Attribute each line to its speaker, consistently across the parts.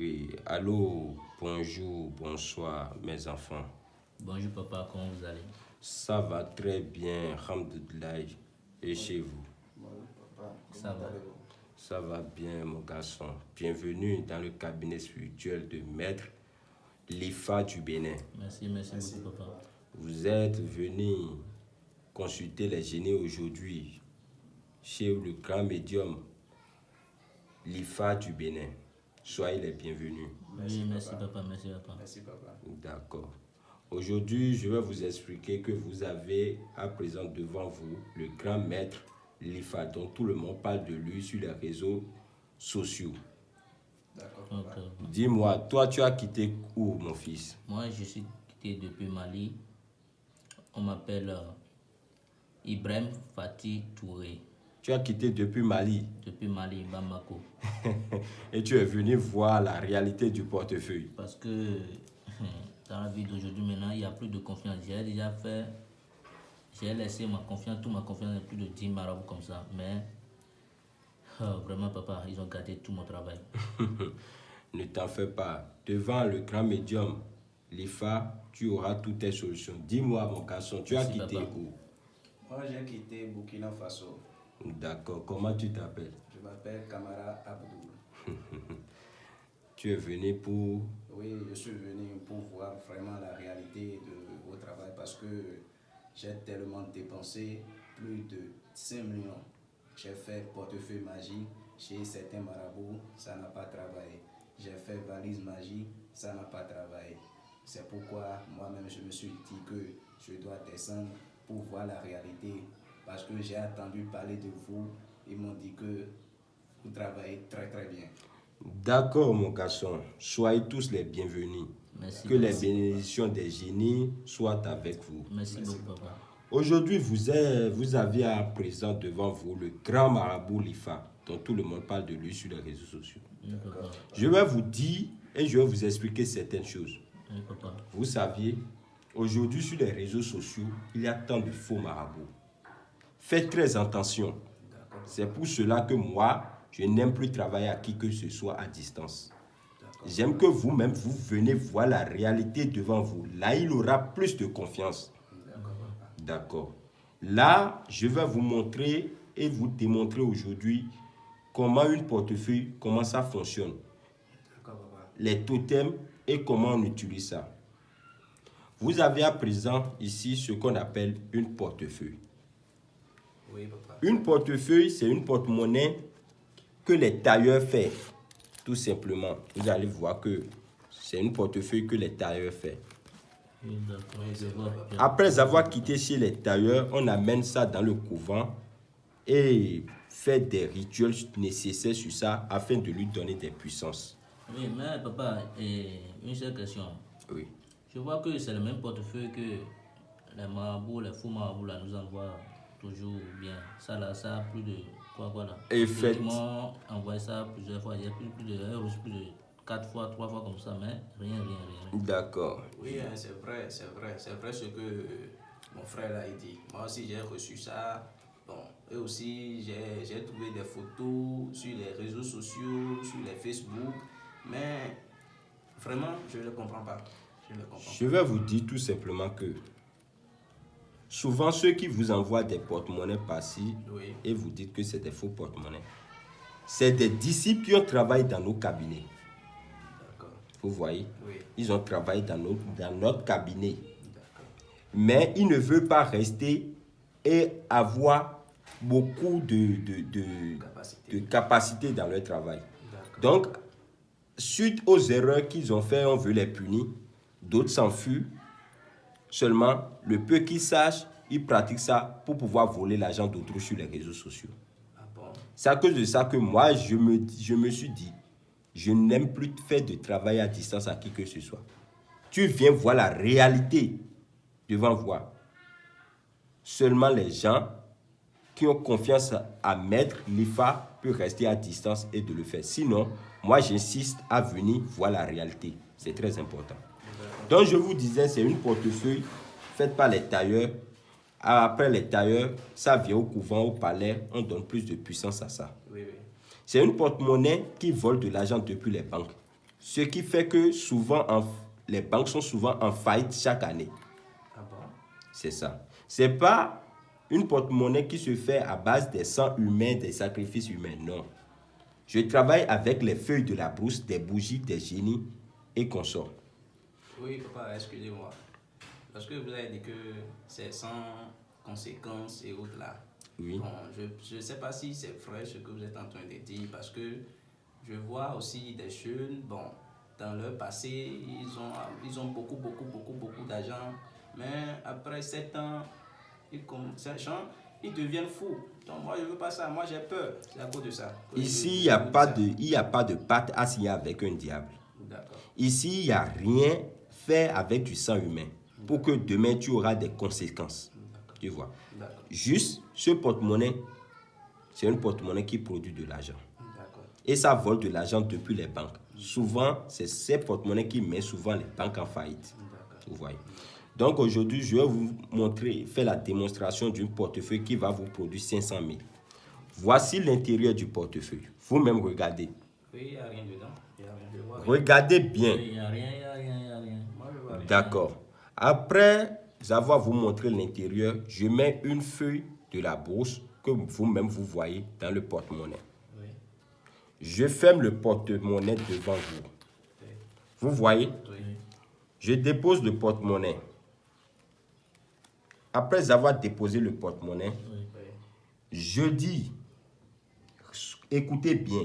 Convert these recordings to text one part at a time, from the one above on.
Speaker 1: Oui, allô, bonjour, bonsoir mes enfants.
Speaker 2: Bonjour papa, comment vous allez
Speaker 1: Ça va très bien, Hamdoudlaï. Et chez vous ça va Ça va bien mon garçon. Bienvenue dans le cabinet spirituel de maître Lifa du Bénin. Merci, merci, merci papa. Vous êtes venu consulter les génies aujourd'hui chez le grand médium Lifa du Bénin. Soyez les bienvenus.
Speaker 2: Merci, papa. merci papa. Merci papa. D'accord.
Speaker 1: Aujourd'hui, je vais vous expliquer que vous avez à présent devant vous le grand maître Lifa, dont tout le monde parle de lui sur les réseaux sociaux.
Speaker 2: D'accord. Dis-moi, toi, tu as quitté où, mon fils Moi, je suis quitté depuis Mali. On m'appelle euh, Ibrahim Fatih Touré. Tu as quitté depuis Mali. Depuis Mali, Bamako. Et tu es venu voir la réalité du portefeuille. Parce que dans la vie d'aujourd'hui, maintenant, il n'y a plus de confiance. J'ai déjà fait, j'ai laissé ma confiance, toute ma confiance, plus de 10 marabouts comme ça. Mais oh, vraiment, papa, ils ont gardé tout mon travail.
Speaker 1: ne t'en fais pas. Devant le grand médium, l'IFA, tu auras toutes tes solutions. Dis-moi, mon garçon, tu as quitté où
Speaker 2: Moi, j'ai quitté Burkina Faso.
Speaker 1: D'accord. Comment tu t'appelles
Speaker 2: Je m'appelle Kamara Abdoul.
Speaker 1: tu es venu pour...
Speaker 2: Oui, je suis venu pour voir vraiment la réalité de vos travail parce que j'ai tellement dépensé plus de 5 millions. J'ai fait portefeuille magie chez certains marabouts, ça n'a pas travaillé. J'ai fait valise magie, ça n'a pas travaillé. C'est pourquoi moi-même je me suis dit que je dois descendre pour voir la réalité parce que j'ai entendu parler de vous. Ils m'ont dit que vous travaillez très très bien.
Speaker 1: D'accord, mon garçon. Soyez tous les bienvenus. que les bénédictions des génies soient avec vous. Merci, beaucoup, papa. Aujourd'hui, vous, vous avez à présent devant vous le grand marabout Lifa, dont tout le monde parle de lui sur les réseaux sociaux. Je vais vous dire et je vais vous expliquer certaines choses. Vous saviez, aujourd'hui sur les réseaux sociaux, il y a tant de faux marabouts. Faites très attention. C'est pour cela que moi, je n'aime plus travailler à qui que ce soit à distance. J'aime que vous-même, vous venez voir la réalité devant vous. Là, il aura plus de confiance. D'accord. Là, je vais vous montrer et vous démontrer aujourd'hui comment une portefeuille, comment ça fonctionne. Les totems et comment on utilise ça. Vous avez à présent ici ce qu'on appelle une portefeuille. Une portefeuille, c'est une porte-monnaie que les tailleurs font, tout simplement. Vous allez voir que c'est une portefeuille que les tailleurs font. Après avoir quitté chez les tailleurs, on amène ça dans le couvent et fait des rituels nécessaires sur ça afin de lui donner des puissances.
Speaker 2: Oui, mais papa, une seule question. Oui. Je vois que c'est le même portefeuille que les marabouts, les fous marabouts là, nous envoient toujours bien. Ça là, ça plus de quoi quoi là. Effectivement, envoyé ça plusieurs fois. y a plus de plus de 4 fois, trois fois comme ça, mais rien, rien, rien. D'accord. Oui, hein, c'est vrai, c'est vrai. C'est vrai ce que mon frère a dit. Moi aussi, j'ai reçu ça. Bon, et aussi, j'ai trouvé des photos sur les réseaux sociaux, sur les Facebook. Mais vraiment, je ne comprends pas. Je ne comprends pas. Je vais
Speaker 1: vous dire tout simplement que souvent ceux qui vous envoient des porte-monnaies par et vous dites que c'est des faux porte-monnaies, c'est des disciples qui ont travaillé dans nos cabinets. Vous voyez Ils ont travaillé dans notre, cabinet. Mais ils ne veulent pas rester et avoir beaucoup de, de, Capacité. dans leur travail. Donc, suite aux erreurs qu'ils ont faites, on veut les punir. D'autres s'enfuient Seulement, le peu qu'ils sachent, ils pratiquent ça pour pouvoir voler l'argent d'autres sur les réseaux sociaux. Ah C'est à cause de ça que moi, je me, je me suis dit, je n'aime plus faire de travail à distance à qui que ce soit. Tu viens voir la réalité devant voir. Seulement les gens qui ont confiance à mettre l'IFA peuvent rester à distance et de le faire. Sinon, moi j'insiste à venir voir la réalité. C'est très important. Donc, je vous disais, c'est une portefeuille faite par les tailleurs. Après les tailleurs, ça vient au couvent, au palais. On donne plus de puissance à ça. C'est une porte-monnaie qui vole de l'argent depuis les banques. Ce qui fait que souvent, les banques sont souvent en faillite chaque année. Ah c'est ça. C'est pas une porte-monnaie qui se fait à base des sangs humains, des sacrifices humains. Non. Je travaille avec les feuilles de la brousse, des bougies, des génies et consorts.
Speaker 2: Oui, papa, excusez-moi. que vous avez dit que c'est sans conséquences et autres là, oui. je ne sais pas si c'est vrai ce que vous êtes en train de dire parce que je vois aussi des jeunes, bon, dans leur passé, ils ont, ils ont beaucoup, beaucoup, beaucoup, beaucoup d'argent, mais après 7 ans, ils, gens, ils deviennent fous. Donc moi, je ne veux pas ça, moi j'ai peur, c'est à cause de ça. Ici, il n'y a,
Speaker 1: pas de, y a pas de pâte à avec un diable. Ici, il n'y a rien avec du sang humain pour que demain, tu auras des conséquences. Tu vois. Juste, ce porte-monnaie, c'est un porte-monnaie qui produit de l'argent. Et ça vole de l'argent depuis les banques. Souvent, c'est ces porte monnaie qui met souvent les banques en faillite. Vous voyez. Donc aujourd'hui, je vais vous montrer, faire la démonstration d'un portefeuille qui va vous produire 500 000. Voici l'intérieur du portefeuille. Vous-même, regardez. Regardez bien. D'accord. Après avoir vous montré l'intérieur, je mets une feuille de la bourse que vous-même vous voyez dans le porte-monnaie. Je ferme le porte-monnaie devant vous. Vous voyez Je dépose le porte-monnaie. Après avoir déposé le porte-monnaie, je dis, écoutez bien,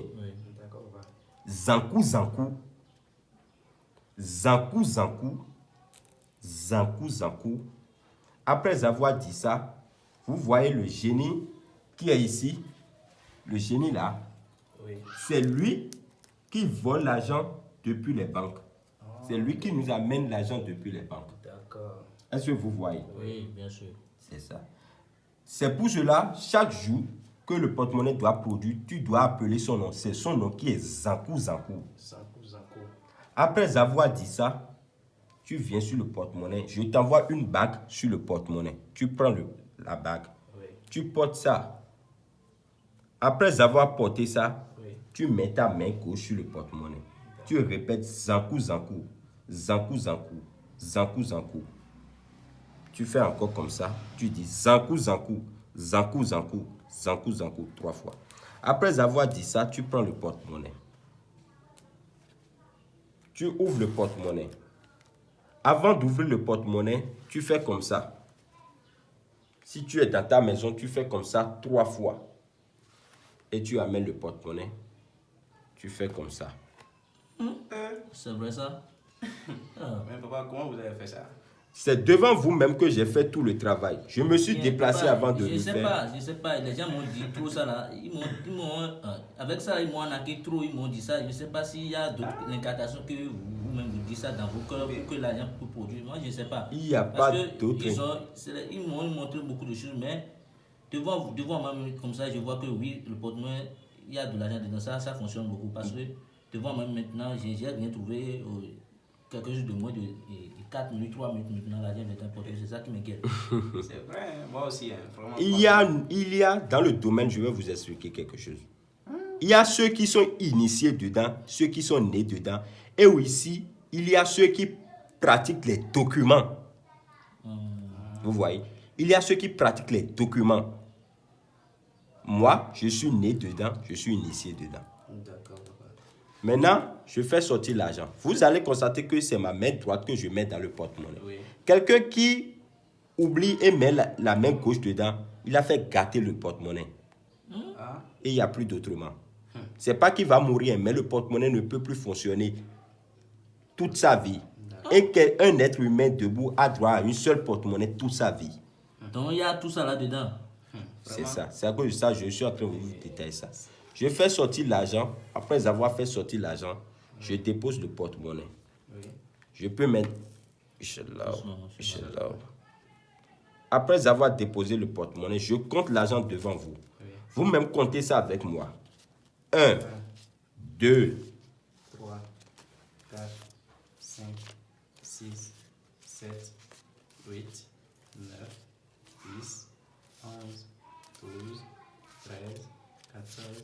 Speaker 1: Zankou Zankou, Zankou Zankou, Zankou Zankou. Après avoir dit ça, vous voyez le génie qui est ici. Le génie là, c'est lui qui vole l'argent depuis les banques. Ah. c'est lui qui nous amène l'argent depuis les banques. D'accord. Est-ce que vous voyez
Speaker 2: Oui, bien sûr.
Speaker 1: C'est ça. C'est pour cela, chaque jour que le porte-monnaie doit produire, tu dois appeler son nom. C'est son nom qui est Zankou Zankou. Zankou Zankou. Après avoir dit ça, tu viens sur le porte-monnaie, je t'envoie une bague sur le porte-monnaie. Tu prends la bague, tu portes ça. Après avoir porté ça, tu mets ta main gauche sur le porte-monnaie. Tu répètes Zankou, Zankou, Zankou, Zankou, Zankou, Zankou. Tu fais encore comme ça. Tu dis Zankou, Zankou, Zankou, Zankou, Zankou, Zankou, trois fois. Après avoir dit ça, tu prends le porte-monnaie. Tu ouvres le porte-monnaie. Avant d'ouvrir le porte-monnaie, tu fais comme ça. Si tu es dans ta maison, tu fais comme ça trois fois. Et tu amènes le porte-monnaie. Tu fais comme ça.
Speaker 2: Hum, euh. C'est vrai ça ah. Mais papa, comment vous avez fait ça
Speaker 1: c'est devant vous-même que j'ai fait tout le travail. Je me suis déplacé avant de je ne sais Pas,
Speaker 2: je ne sais pas, les gens m'ont dit trop ça là. Ils ils euh, avec ça, ils m'ont acquis trop, ils m'ont dit ça. Je ne sais pas s'il y a d'autres incantations que vous-même vous, dites ça dans vos cœurs ou que l'argent peut produire. Moi, je ne sais pas. Il n'y a pas d'autres. Ils m'ont montré beaucoup de choses, mais devant, devant moi, comme ça, je vois que oui, le porte il y a de l'argent dedans. Ça, ça fonctionne beaucoup. Parce que devant moi, maintenant, j'ai rien trouvé. Euh, quelque chose de moins de 4 minutes, 3 minutes maintenant, la diable est C'est ça qui m'inquiète. c'est vrai, moi aussi. Hein, il,
Speaker 1: y a, il y a, dans le domaine, je vais vous expliquer quelque chose. Il y a ceux qui sont initiés dedans, ceux qui sont nés dedans. Et aussi, il y a ceux qui pratiquent les documents. Vous voyez Il y a ceux qui pratiquent les documents. Moi, je suis né dedans, je suis initié dedans. D'accord. Maintenant, je fais sortir l'argent. Vous allez constater que c'est ma main droite que je mets dans le porte-monnaie. Quelqu'un qui oublie et met la, main gauche dedans, il a fait gâter le porte-monnaie. Hmm? Ah. Et il n'y a plus d'autrement. Ce C'est pas qu'il va mourir, mais le porte-monnaie ne peut plus fonctionner toute sa vie. Et qu'un être humain debout a droit à une seule porte-monnaie toute sa vie.
Speaker 2: Donc il y a tout ça là-dedans. Hmm. C'est ça. C'est à cause de ça je
Speaker 1: suis en train de vous détailler ça. Je fais sortir l'argent. Après avoir fait sortir l'argent, je dépose le porte-monnaie. Je peux mettre... Après avoir déposé le porte-monnaie, je compte l'argent devant vous. Vous-même comptez ça avec moi. 1, 2,
Speaker 2: 3, 4, 5, 6, 7, 8, 9, 10, 11, 12, 13, 14,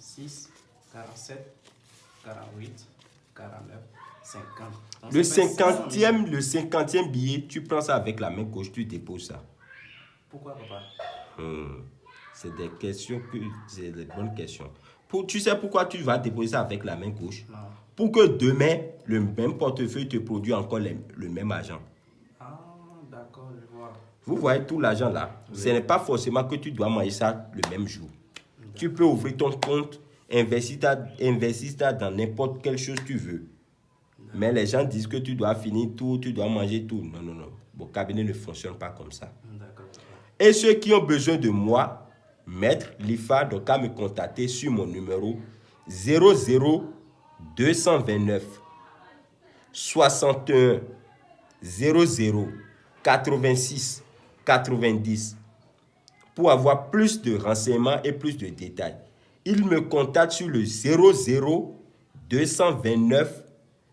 Speaker 2: 46, 47, 48, 49, 50. le, 50e,
Speaker 1: le 50 billet, tu prends ça avec la main gauche, tu déposes ça. Pourquoi, papa hmm. C'est des questions que... C'est des bonnes questions. Pour, tu sais pourquoi tu vas déposer ça avec la main gauche Pour que demain, le même portefeuille te produise encore le même argent.
Speaker 2: Ah, d'accord, je vois.
Speaker 1: Vous voyez tout l'argent là. Ce n'est pas forcément que tu dois manger ça le même jour. Tu peux ouvrir ton compte, investir dans n'importe quelle chose tu veux. Mais les gens disent que tu dois finir tout, tu dois manger tout. Non, non, non. Mon cabinet ne fonctionne pas comme ça. Et ceux qui ont besoin de moi, Maître Lifa, donc à me contacter sur mon numéro 00 229 61 00 86 90 pour avoir plus de renseignements et plus de détails. Il me contacte sur le 00 229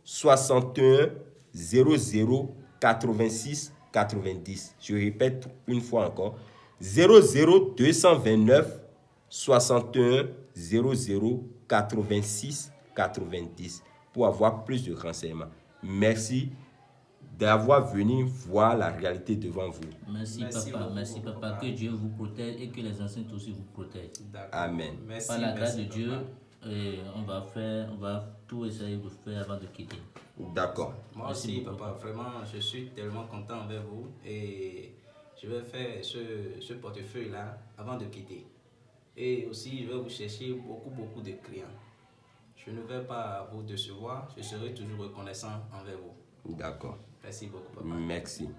Speaker 1: 61 00 86 90. Je répète une fois encore. 00 229 61 00 86 90 pour avoir plus de renseignements. Merci d'avoir venu voir la réalité devant vous. Merci, papa, merci papa. Que
Speaker 2: Dieu vous protège et que les anciens aussi vous protègent. Amen. Par la grâce de Dieu, euh, on va faire, on va tout essayer de faire avant de quitter. D'accord. merci papa. vraiment, je suis tellement content envers vous et je vais faire ce, ce portefeuille-là avant de quitter. Et aussi, je vais vous chercher beaucoup, beaucoup de clients. Je ne vais pas vous décevoir, je serai toujours reconnaissant envers vous. D'accord. Merci beaucoup, papa. Merci.